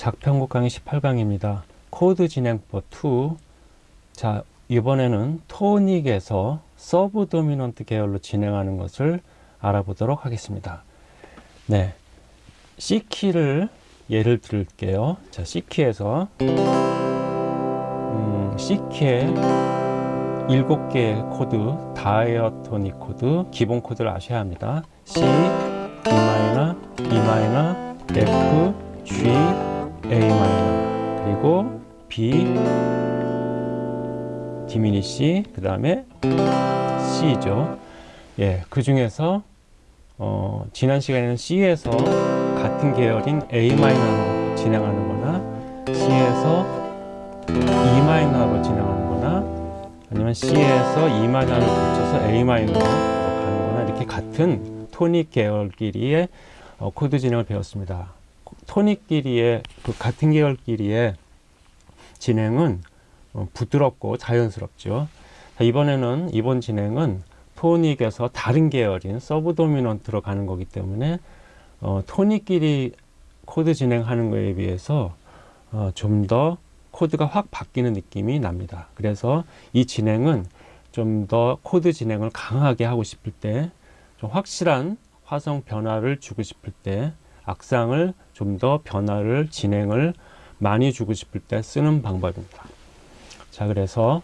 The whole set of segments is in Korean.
작편곡 강의 18강입니다. 코드 진행법 2. 자, 이번에는 tonic에서 subdominant 계열로 진행하는 것을 알아보도록 하겠습니다. 네. C키를 예를 들게요. 자, C key에서 음, C키에 7개의 코드, diatonic 코드, 기본 코드를 아셔야 합니다. C, D 마이너, E 마이너, F, 디미니시, 그 다음에 C죠. 예, 그 중에서 어, 지난 시간에는 C에서 같은 계열인 A 마이너로 진행하는 거나 C에서 E 마이너로 진행하는 거나 아니면 C에서 E 마이너를 붙여서 A 마이너로 가는 거나 이렇게 같은 토닉 계열끼리의 어, 코드 진행을 배웠습니다. tonic끼리의 그 같은 계열끼리의 진행은 어, 부드럽고 자연스럽죠. 자, 이번에는 이번 진행은 tonic에서 다른 계열인 subdominant로 가는 거기 때문에 어, tonic끼리 코드 진행하는 거에 비해서 어, 좀 더 코드가 확 바뀌는 느낌이 납니다. 그래서 이 진행은 좀 더 코드 진행을 강하게 하고 싶을 때, 좀 확실한 화성 변화를 주고 싶을 때, 악상을 좀 더 변화를 진행을 많이 주고 싶을 때 쓰는 방법입니다. 자, 그래서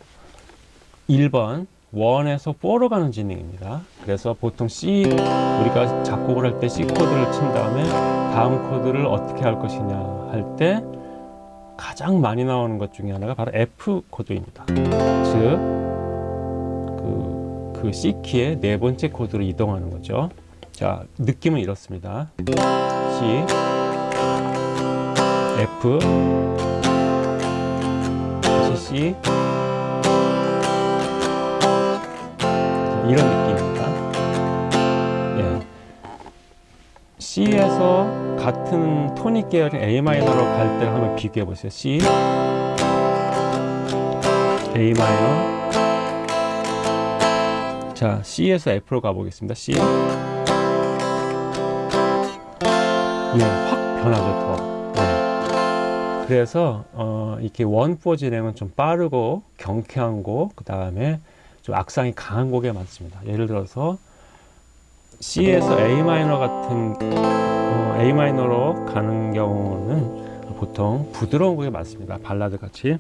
1번 원에서 4로 가는 진행입니다. 그래서 보통 C 우리가 작곡을 할 때 C 코드를 친 다음에 다음 코드를 어떻게 할 것이냐 할 때 가장 많이 나오는 것 중에 하나가 바로 F 코드입니다. 즉, 그, 그 C 키의 네 번째 코드로 이동하는 거죠. 자, 느낌은 이렇습니다. C, F, C, 이런 느낌입니다. 예. C에서 같은 토닉 계열인 A 마이너로 갈 때를 한번 비교해 보세요. C, A 마이너. 자, C에서 F로 가보겠습니다. C. 예, 확 변하죠, 더. 예. 그래서 어, 이렇게 원포 진행은 좀 빠르고 경쾌한 곡, 그 다음에 좀 악상이 강한 곡에 많습니다. 예를 들어서 C에서 A 마이너 같은 어, A 마이너로 가는 경우는 보통 부드러운 곡이 많습니다. 발라드 같이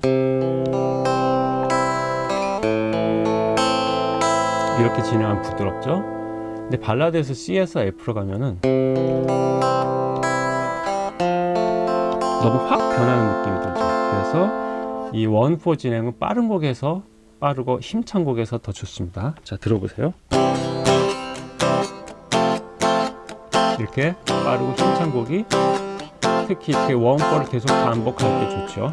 이렇게 진행하면 부드럽죠. 근데 발라드에서 C에서 F로 가면은 너무 확 변하는 느낌이 들죠. 그래서 이 원포 진행은 빠른 곡에서 빠르고 힘찬 곡에서 더 좋습니다. 자, 들어보세요. 이렇게 빠르고 힘찬 곡이 특히 이렇게 원포를 계속 반복할 때 좋죠.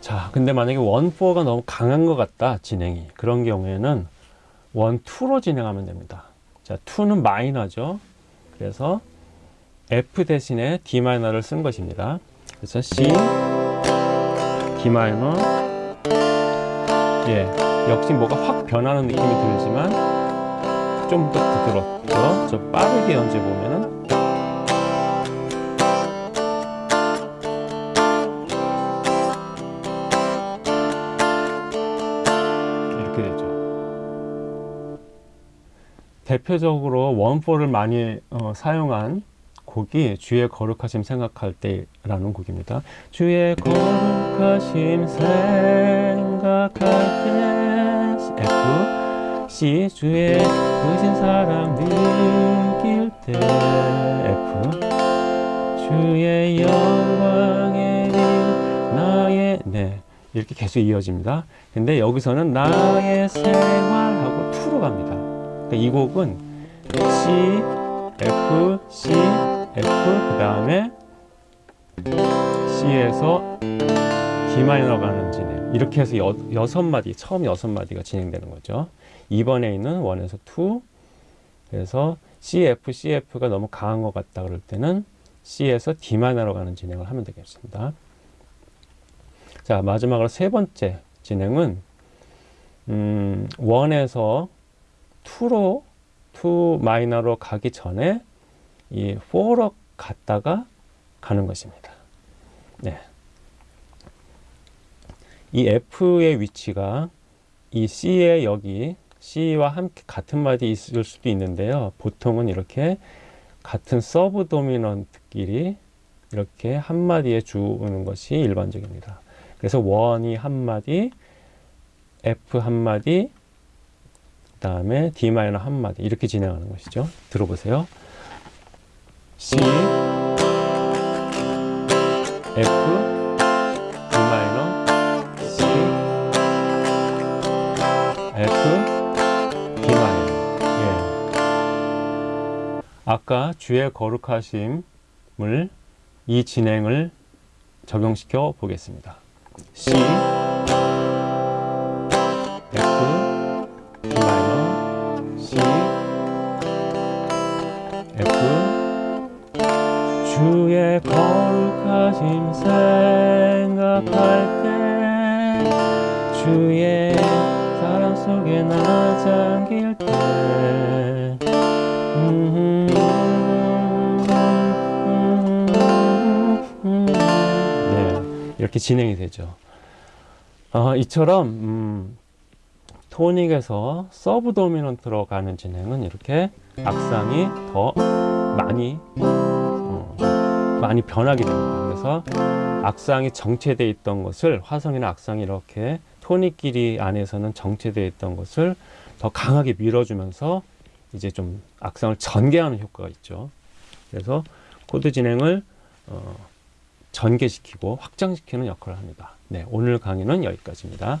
자, 근데 만약에 원포가 너무 강한 것 같다, 진행이. 그런 경우에는 원, 투로 진행하면 됩니다. 자, 투는 마이너죠. 그래서 F 대신에 D 마이너를 쓴 것입니다. 그래서 C, D 마이너, 예, 역시 뭐가 확 변하는 느낌이 들지만 좀 더 부드럽죠. 저 빠르게 연주해 보면은 대표적으로 원포를 많이 어, 사용한 곡이 주의 거룩하심 생각할 때라는 곡입니다. 주의 거룩하심 생각할 때 F C 주의 크신 사랑 느낄 때 F 주의 영광의 일 나의 네 이렇게 계속 이어집니다. 근데 여기서는 나의 생활하고 투로 갑니다. 그러니까 이 곡은 C F C F 그 다음에 C에서 D 마이너 가는 진행. 이렇게 해서 여, 여섯 마디 처음 여섯 마디가 진행되는 거죠. 2번에 있는 원에서 2 그래서 C, F, C, F가 너무 강한 것 같다 그럴 때는 C에서 D 마이너로 가는 진행을 하면 되겠습니다. 자 마지막으로 세 번째 진행은 음, one에서 2로 2 minor로 가기 전에 이 4로 갔다가 가는 것입니다. 네. 이 F의 위치가 이 C의 여기 C와 함께 같은 마디 있을 수도 있는데요. 보통은 이렇게 같은 subdominant끼리 이렇게 한 마디에 주는 것이 일반적입니다. 그래서 원이 한 마디, F 한 마디, 그 다음에 D 마이너 한 마디 이렇게 진행하는 것이죠. 들어보세요. C, F, D 마이너, C, F, D 마이너. 예. 아까 주의 거룩하심을 이 진행을 적용시켜 보겠습니다. C, 주의 거룩하심 생각할 때 주의 사랑 속에 나 잠길 때 음, 네, 이렇게 진행이 되죠. 어, 이처럼 음, tonic에서 subdominant로 가는 진행은 이렇게 악상이 더 많이 어, 많이 변하게 됩니다. 그래서 악상이 정체되어 있던 것을 화성이나 악상이 이렇게 tonic끼리 안에서는 정체되어 있던 것을 더 강하게 밀어주면서 이제 좀 악상을 전개하는 효과가 있죠. 그래서 코드 진행을 어, 전개시키고 확장시키는 역할을 합니다. 네, 오늘 강의는 여기까지입니다.